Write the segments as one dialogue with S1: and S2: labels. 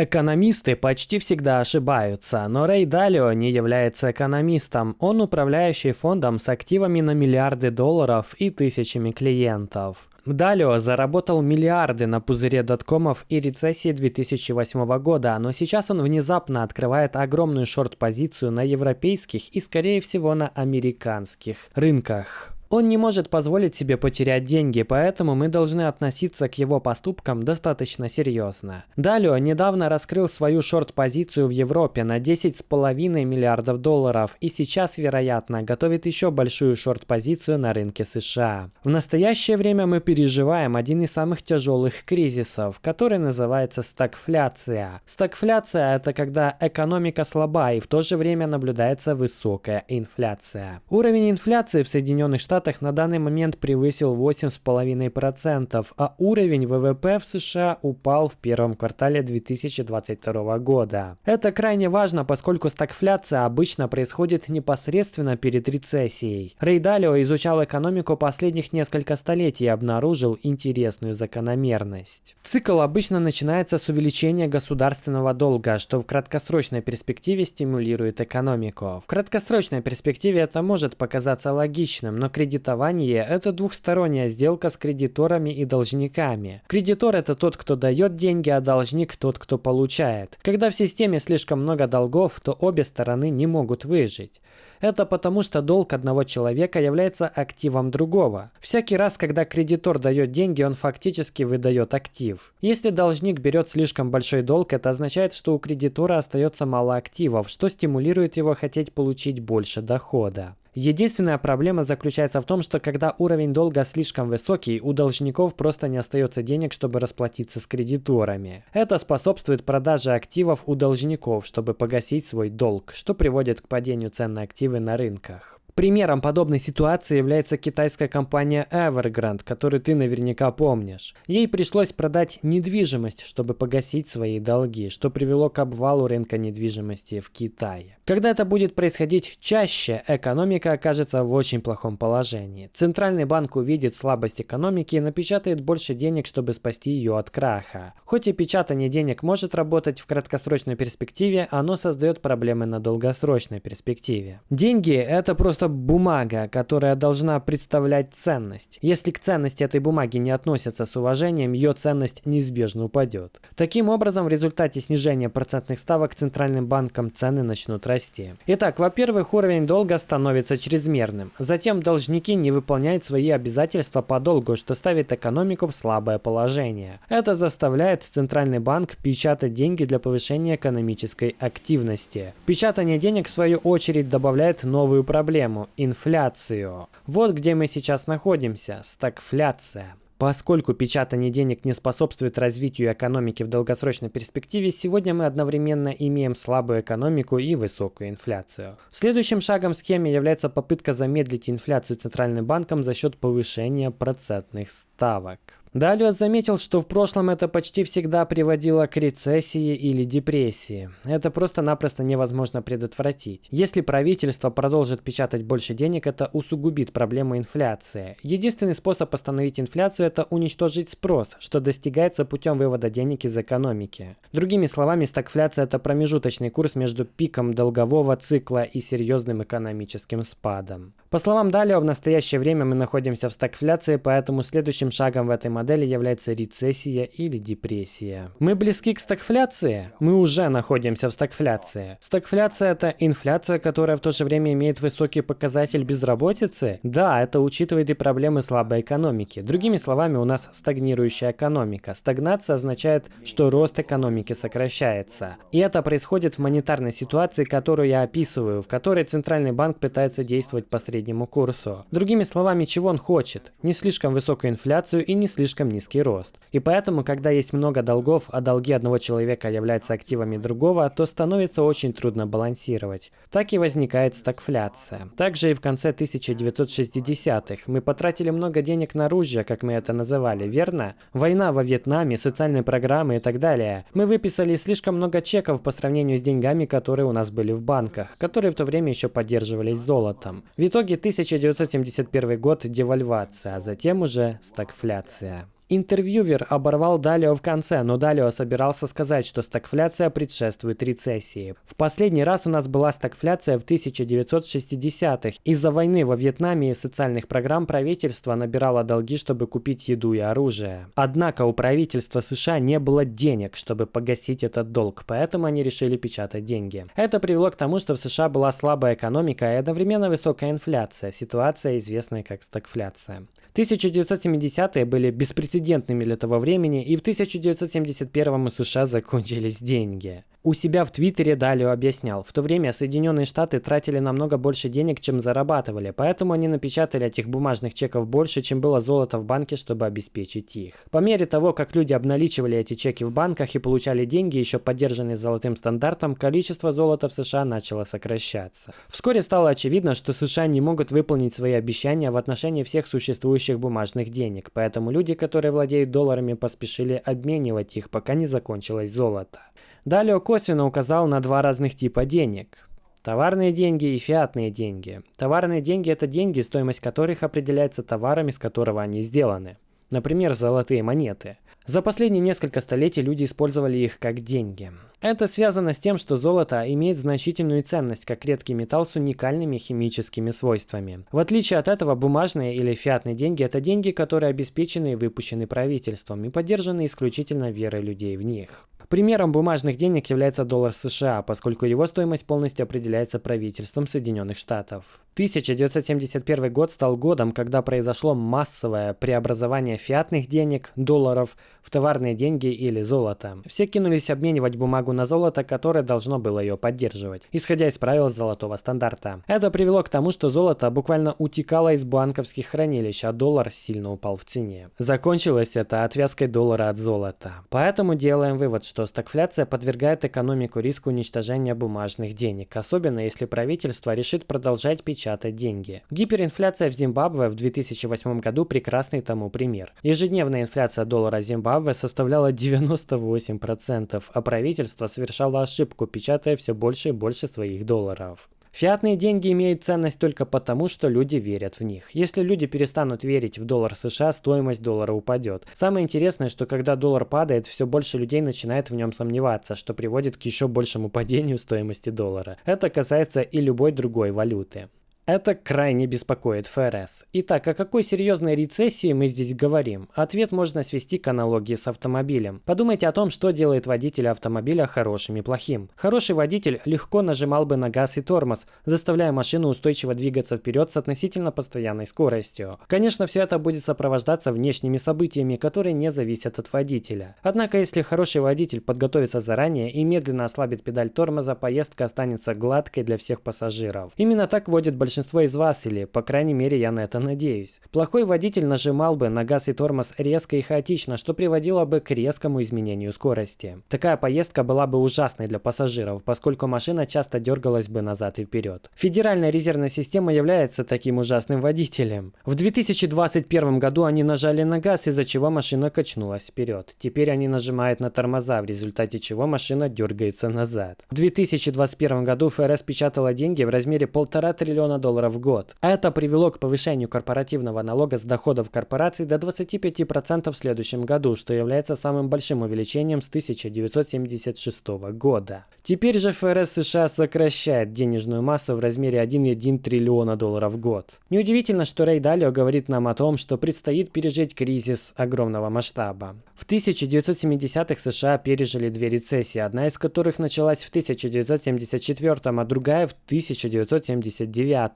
S1: Экономисты почти всегда ошибаются, но Рэй Далио не является экономистом. Он управляющий фондом с активами на миллиарды долларов и тысячами клиентов. Далио заработал миллиарды на пузыре доткомов и рецессии 2008 года, но сейчас он внезапно открывает огромную шорт-позицию на европейских и, скорее всего, на американских рынках. Он не может позволить себе потерять деньги, поэтому мы должны относиться к его поступкам достаточно серьезно. Далее недавно раскрыл свою шорт-позицию в Европе на 10,5 миллиардов долларов и сейчас, вероятно, готовит еще большую шорт-позицию на рынке США. В настоящее время мы переживаем один из самых тяжелых кризисов, который называется стагфляция. Стагфляция – это когда экономика слаба и в то же время наблюдается высокая инфляция. Уровень инфляции в Соединенных Штатах Штатах на данный момент превысил 8,5%, а уровень ВВП в США упал в первом квартале 2022 года. Это крайне важно, поскольку стагфляция обычно происходит непосредственно перед рецессией. Рей Далио изучал экономику последних несколько столетий и обнаружил интересную закономерность. Цикл обычно начинается с увеличения государственного долга, что в краткосрочной перспективе стимулирует экономику. В краткосрочной перспективе это может показаться логичным, но кредит Кредитование – это двухсторонняя сделка с кредиторами и должниками. Кредитор – это тот, кто дает деньги, а должник – тот, кто получает. Когда в системе слишком много долгов, то обе стороны не могут выжить. Это потому, что долг одного человека является активом другого. Всякий раз, когда кредитор дает деньги, он фактически выдает актив. Если должник берет слишком большой долг, это означает, что у кредитора остается мало активов, что стимулирует его хотеть получить больше дохода. Единственная проблема заключается в том, что когда уровень долга слишком высокий, у должников просто не остается денег, чтобы расплатиться с кредиторами. Это способствует продаже активов у должников, чтобы погасить свой долг, что приводит к падению цен на активы на рынках. Примером подобной ситуации является китайская компания Evergrande, которую ты наверняка помнишь. Ей пришлось продать недвижимость, чтобы погасить свои долги, что привело к обвалу рынка недвижимости в Китае. Когда это будет происходить чаще, экономика окажется в очень плохом положении. Центральный банк увидит слабость экономики и напечатает больше денег, чтобы спасти ее от краха. Хоть и печатание денег может работать в краткосрочной перспективе, оно создает проблемы на долгосрочной перспективе. Деньги – это просто бумага, которая должна представлять ценность. Если к ценности этой бумаги не относятся с уважением, ее ценность неизбежно упадет. Таким образом, в результате снижения процентных ставок центральным банком цены начнут расти. Итак, во-первых, уровень долга становится чрезмерным. Затем должники не выполняют свои обязательства по долгу, что ставит экономику в слабое положение. Это заставляет Центральный банк печатать деньги для повышения экономической активности. Печатание денег, в свою очередь, добавляет новую проблему – инфляцию. Вот где мы сейчас находимся – стагфляция. Поскольку печатание денег не способствует развитию экономики в долгосрочной перспективе, сегодня мы одновременно имеем слабую экономику и высокую инфляцию. Следующим шагом в схеме является попытка замедлить инфляцию Центральным банком за счет повышения процентных ставок. Далее заметил, что в прошлом это почти всегда приводило к рецессии или депрессии. Это просто-напросто невозможно предотвратить. Если правительство продолжит печатать больше денег, это усугубит проблему инфляции. Единственный способ остановить инфляцию – это уничтожить спрос, что достигается путем вывода денег из экономики. Другими словами, стагфляция – это промежуточный курс между пиком долгового цикла и серьезным экономическим спадом. По словам Далио, в настоящее время мы находимся в стагфляции, поэтому следующим шагом в этой модели является рецессия или депрессия. Мы близки к стагфляции? Мы уже находимся в стагфляции. Стагфляция – это инфляция, которая в то же время имеет высокий показатель безработицы? Да, это учитывает и проблемы слабой экономики. Другими словами, у нас стагнирующая экономика. Стагнация означает, что рост экономики сокращается. И это происходит в монетарной ситуации, которую я описываю, в которой Центральный банк пытается действовать посредством среднему курсу. Другими словами, чего он хочет? Не слишком высокую инфляцию и не слишком низкий рост. И поэтому, когда есть много долгов, а долги одного человека являются активами другого, то становится очень трудно балансировать. Так и возникает стагфляция. Также и в конце 1960-х мы потратили много денег на оружие, как мы это называли, верно? Война во Вьетнаме, социальные программы и так далее. Мы выписали слишком много чеков по сравнению с деньгами, которые у нас были в банках, которые в то время еще поддерживались золотом. В итоге 1971 год девальвация, а затем уже стагфляция. Интервьюер оборвал Далио в конце, но Далио собирался сказать, что стагфляция предшествует рецессии. В последний раз у нас была стагфляция в 1960-х. Из-за войны во Вьетнаме и социальных программ правительство набирало долги, чтобы купить еду и оружие. Однако у правительства США не было денег, чтобы погасить этот долг, поэтому они решили печатать деньги. Это привело к тому, что в США была слабая экономика и одновременно высокая инфляция, ситуация, известная как стагфляция. 1970-е были беспрецедентными для того времени, и в 1971 у США закончились деньги. У себя в Твиттере Далио объяснял, в то время Соединенные Штаты тратили намного больше денег, чем зарабатывали, поэтому они напечатали этих бумажных чеков больше, чем было золота в банке, чтобы обеспечить их. По мере того, как люди обналичивали эти чеки в банках и получали деньги, еще поддержанные золотым стандартом, количество золота в США начало сокращаться. Вскоре стало очевидно, что США не могут выполнить свои обещания в отношении всех существующих бумажных денег, поэтому люди, которые владеют долларами, поспешили обменивать их, пока не закончилось золото. Далее косвенно указал на два разных типа денег. Товарные деньги и фиатные деньги. Товарные деньги – это деньги, стоимость которых определяется товаром, из которого они сделаны. Например, золотые монеты. За последние несколько столетий люди использовали их как деньги. Это связано с тем, что золото имеет значительную ценность как редкий металл с уникальными химическими свойствами. В отличие от этого, бумажные или фиатные деньги – это деньги, которые обеспечены и выпущены правительством и поддержаны исключительно верой людей в них. Примером бумажных денег является доллар США, поскольку его стоимость полностью определяется правительством Соединенных Штатов. 1971 год стал годом, когда произошло массовое преобразование фиатных денег, долларов, в товарные деньги или золото. Все кинулись обменивать бумагу на золото, которое должно было ее поддерживать, исходя из правил золотого стандарта. Это привело к тому, что золото буквально утекало из банковских хранилищ, а доллар сильно упал в цене. Закончилось это отвязкой доллара от золота. Поэтому делаем вывод, что что стагфляция подвергает экономику риску уничтожения бумажных денег, особенно если правительство решит продолжать печатать деньги. Гиперинфляция в Зимбабве в 2008 году прекрасный тому пример. Ежедневная инфляция доллара Зимбабве составляла 98%, а правительство совершало ошибку, печатая все больше и больше своих долларов. Фиатные деньги имеют ценность только потому, что люди верят в них. Если люди перестанут верить в доллар США, стоимость доллара упадет. Самое интересное, что когда доллар падает, все больше людей начинает в нем сомневаться, что приводит к еще большему падению стоимости доллара. Это касается и любой другой валюты. Это крайне беспокоит ФРС. Итак, о какой серьезной рецессии мы здесь говорим? Ответ можно свести к аналогии с автомобилем. Подумайте о том, что делает водителя автомобиля хорошим и плохим. Хороший водитель легко нажимал бы на газ и тормоз, заставляя машину устойчиво двигаться вперед с относительно постоянной скоростью. Конечно, все это будет сопровождаться внешними событиями, которые не зависят от водителя. Однако, если хороший водитель подготовится заранее и медленно ослабит педаль тормоза, поездка останется гладкой для всех пассажиров. Именно так водит большинство большинство из вас, или, по крайней мере, я на это надеюсь. Плохой водитель нажимал бы на газ и тормоз резко и хаотично, что приводило бы к резкому изменению скорости. Такая поездка была бы ужасной для пассажиров, поскольку машина часто дергалась бы назад и вперед. Федеральная резервная система является таким ужасным водителем. В 2021 году они нажали на газ, из-за чего машина качнулась вперед. Теперь они нажимают на тормоза, в результате чего машина дергается назад. В 2021 году ФРС печатала деньги в размере полтора триллиона долларов долларов в год. Это привело к повышению корпоративного налога с доходов корпораций до 25% в следующем году, что является самым большим увеличением с 1976 года. Теперь же ФРС США сокращает денежную массу в размере 1,1 триллиона долларов в год. Неудивительно, что Рэй Далио говорит нам о том, что предстоит пережить кризис огромного масштаба. В 1970-х США пережили две рецессии, одна из которых началась в 1974, а другая в 1979.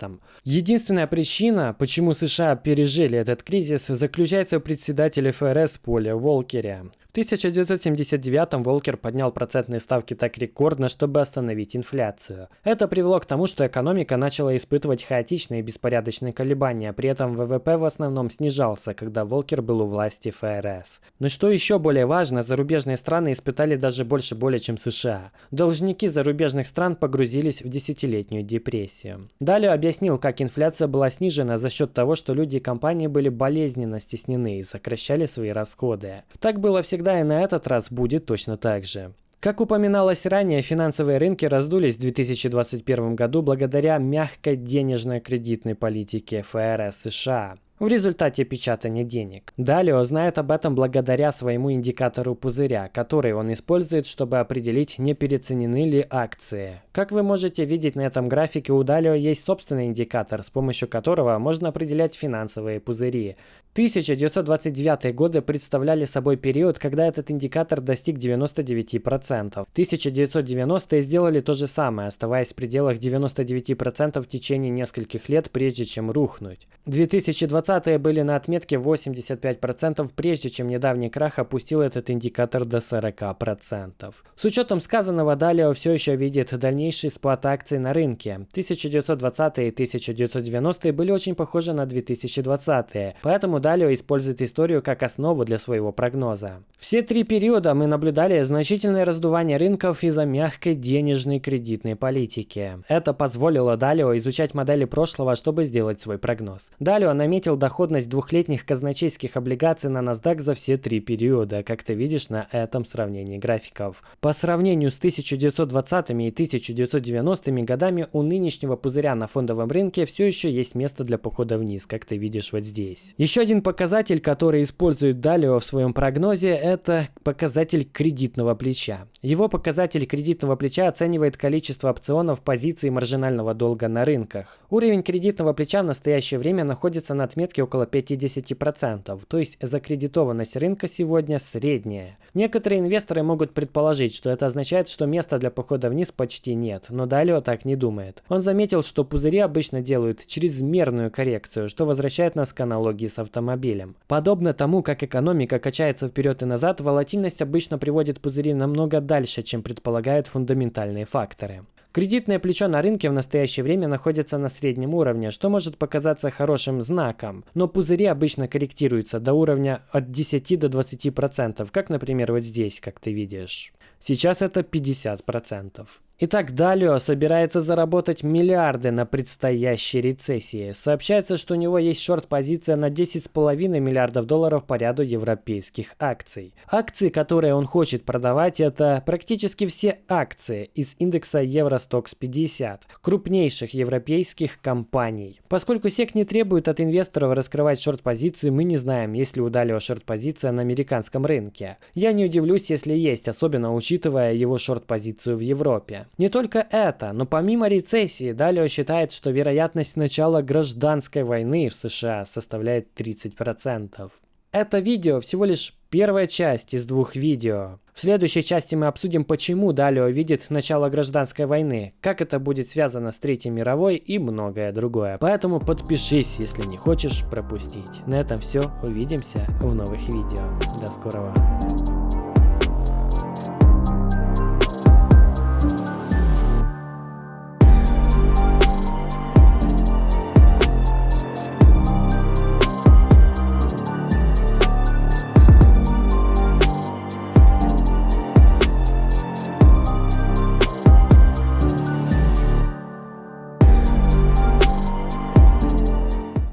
S1: Единственная причина, почему США пережили этот кризис, заключается в председателе ФРС Поле Волкере. В 1979-м Волкер поднял процентные ставки так рекордно, чтобы остановить инфляцию. Это привело к тому, что экономика начала испытывать хаотичные и беспорядочные колебания, при этом ВВП в основном снижался, когда Волкер был у власти ФРС. Но что еще более важно, зарубежные страны испытали даже больше боли, чем США. Должники зарубежных стран погрузились в десятилетнюю депрессию. Далее объяснил, как инфляция была снижена за счет того, что люди и компании были болезненно стеснены и сокращали свои расходы. Так было всегда всегда и на этот раз будет точно так же. Как упоминалось ранее, финансовые рынки раздулись в 2021 году благодаря мягкой денежно-кредитной политике ФРС США. в результате печатания денег. Далее знает об этом благодаря своему индикатору пузыря, который он использует, чтобы определить, не переоценены ли акции. Как вы можете видеть на этом графике, у Далио есть собственный индикатор, с помощью которого можно определять финансовые пузыри. 1929 годы представляли собой период, когда этот индикатор достиг 99%. 1990-е сделали то же самое, оставаясь в пределах 99% в течение нескольких лет, прежде чем рухнуть. 2020-е были на отметке 85%, прежде чем недавний крах опустил этот индикатор до 40%. С учетом сказанного, Далио все еще видит дальнейший спад акций на рынке. 1920-е и 1990-е были очень похожи на 2020-е, поэтому Далио использует историю как основу для своего прогноза. Все три периода мы наблюдали значительное раздувание рынков из-за мягкой денежной кредитной политики. Это позволило Далио изучать модели прошлого, чтобы сделать свой прогноз. Далио наметил доходность двухлетних казначейских облигаций на NASDAQ за все три периода, как ты видишь на этом сравнении графиков. По сравнению с 1920 и 1990 годами у нынешнего пузыря на фондовом рынке все еще есть место для похода вниз, как ты видишь вот здесь. Еще один показатель, который использует Далио в своем прогнозе, это показатель кредитного плеча. Его показатель кредитного плеча оценивает количество опционов позиций маржинального долга на рынках. Уровень кредитного плеча в настоящее время находится на отметке около 50%, то есть закредитованность рынка сегодня средняя. Некоторые инвесторы могут предположить, что это означает, что места для похода вниз почти нет, но Далио так не думает. Он заметил, что пузыри обычно делают чрезмерную коррекцию, что возвращает нас к аналогии с автомобилем. Подобно тому, как экономика качается вперед и назад, волатильность обычно приводит пузыри намного дальше, чем предполагают фундаментальные факторы. Кредитное плечо на рынке в настоящее время находится на среднем уровне, что может показаться хорошим знаком, но пузыри обычно корректируются до уровня от 10 до 20%, как, например, вот здесь, как ты видишь. Сейчас это 50%. Итак, Далио собирается заработать миллиарды на предстоящей рецессии. Сообщается, что у него есть шорт-позиция на 10,5 миллиардов долларов по ряду европейских акций. Акции, которые он хочет продавать, это практически все акции из индекса Евростокс 50, крупнейших европейских компаний. Поскольку SEC не требует от инвесторов раскрывать шорт-позиции, мы не знаем, есть ли у Далио шорт-позиция на американском рынке. Я не удивлюсь, если есть, особенно учитывая его шорт-позицию в Европе. Не только это, но помимо рецессии, Далио считает, что вероятность начала гражданской войны в США составляет 30%. Это видео всего лишь первая часть из двух видео. В следующей части мы обсудим, почему Далио видит начало гражданской войны, как это будет связано с Третьей мировой и многое другое. Поэтому подпишись, если не хочешь пропустить. На этом все. Увидимся в новых видео. До скорого.